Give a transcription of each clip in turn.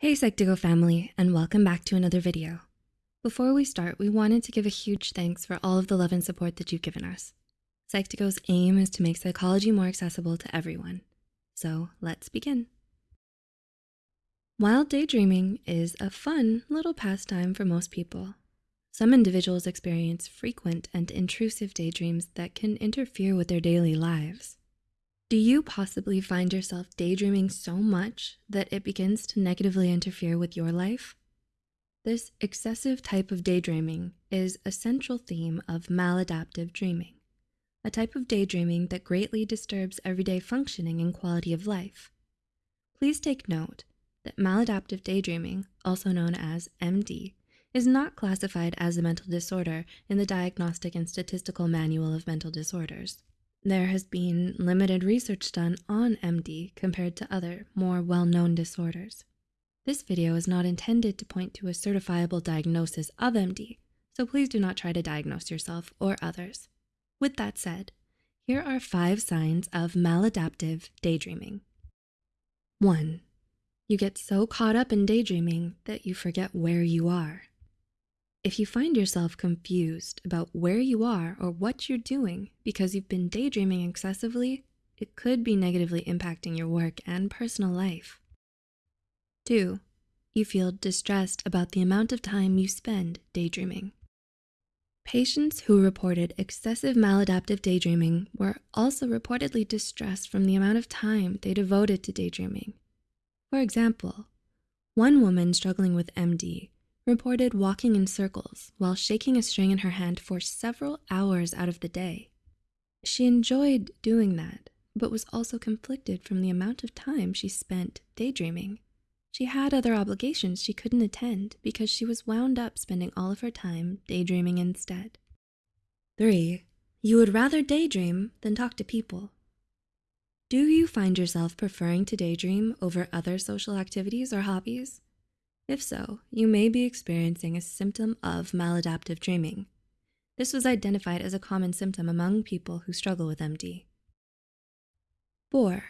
Hey Psych2Go family, and welcome back to another video. Before we start, we wanted to give a huge thanks for all of the love and support that you've given us. Psych2Go's aim is to make psychology more accessible to everyone. So let's begin. While daydreaming is a fun little pastime for most people, some individuals experience frequent and intrusive daydreams that can interfere with their daily lives. Do you possibly find yourself daydreaming so much that it begins to negatively interfere with your life? This excessive type of daydreaming is a central theme of maladaptive dreaming, a type of daydreaming that greatly disturbs everyday functioning and quality of life. Please take note that maladaptive daydreaming, also known as MD, is not classified as a mental disorder in the Diagnostic and Statistical Manual of Mental Disorders. There has been limited research done on MD compared to other, more well-known disorders. This video is not intended to point to a certifiable diagnosis of MD, so please do not try to diagnose yourself or others. With that said, here are five signs of maladaptive daydreaming. One, you get so caught up in daydreaming that you forget where you are. If you find yourself confused about where you are or what you're doing because you've been daydreaming excessively, it could be negatively impacting your work and personal life. Two, you feel distressed about the amount of time you spend daydreaming. Patients who reported excessive maladaptive daydreaming were also reportedly distressed from the amount of time they devoted to daydreaming. For example, one woman struggling with MD reported walking in circles while shaking a string in her hand for several hours out of the day. She enjoyed doing that, but was also conflicted from the amount of time she spent daydreaming. She had other obligations she couldn't attend because she was wound up spending all of her time daydreaming instead. Three, you would rather daydream than talk to people. Do you find yourself preferring to daydream over other social activities or hobbies? If so, you may be experiencing a symptom of maladaptive dreaming. This was identified as a common symptom among people who struggle with MD. Four,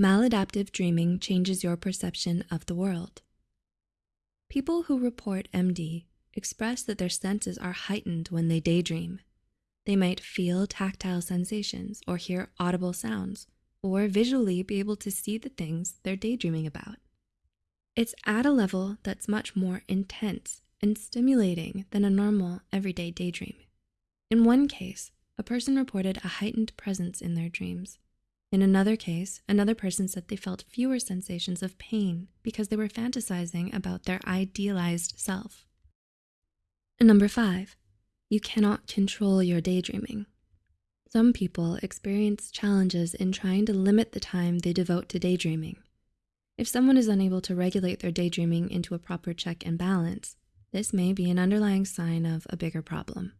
maladaptive dreaming changes your perception of the world. People who report MD express that their senses are heightened when they daydream. They might feel tactile sensations or hear audible sounds, or visually be able to see the things they're daydreaming about. It's at a level that's much more intense and stimulating than a normal everyday daydream. In one case, a person reported a heightened presence in their dreams. In another case, another person said they felt fewer sensations of pain because they were fantasizing about their idealized self. Number five, you cannot control your daydreaming. Some people experience challenges in trying to limit the time they devote to daydreaming. If someone is unable to regulate their daydreaming into a proper check and balance, this may be an underlying sign of a bigger problem.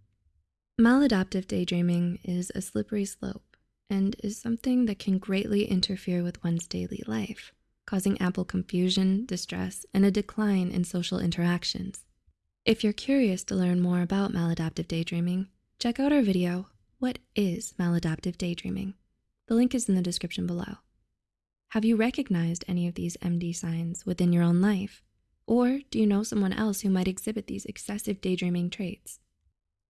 Maladaptive daydreaming is a slippery slope and is something that can greatly interfere with one's daily life, causing ample confusion, distress, and a decline in social interactions. If you're curious to learn more about maladaptive daydreaming, check out our video, What is Maladaptive Daydreaming? The link is in the description below. Have you recognized any of these MD signs within your own life? Or do you know someone else who might exhibit these excessive daydreaming traits?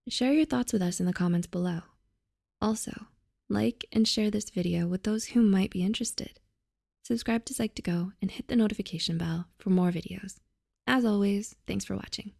Share your thoughts with us in the comments below. Also, like and share this video with those who might be interested. Subscribe to Psych2Go and hit the notification bell for more videos. As always, thanks for watching.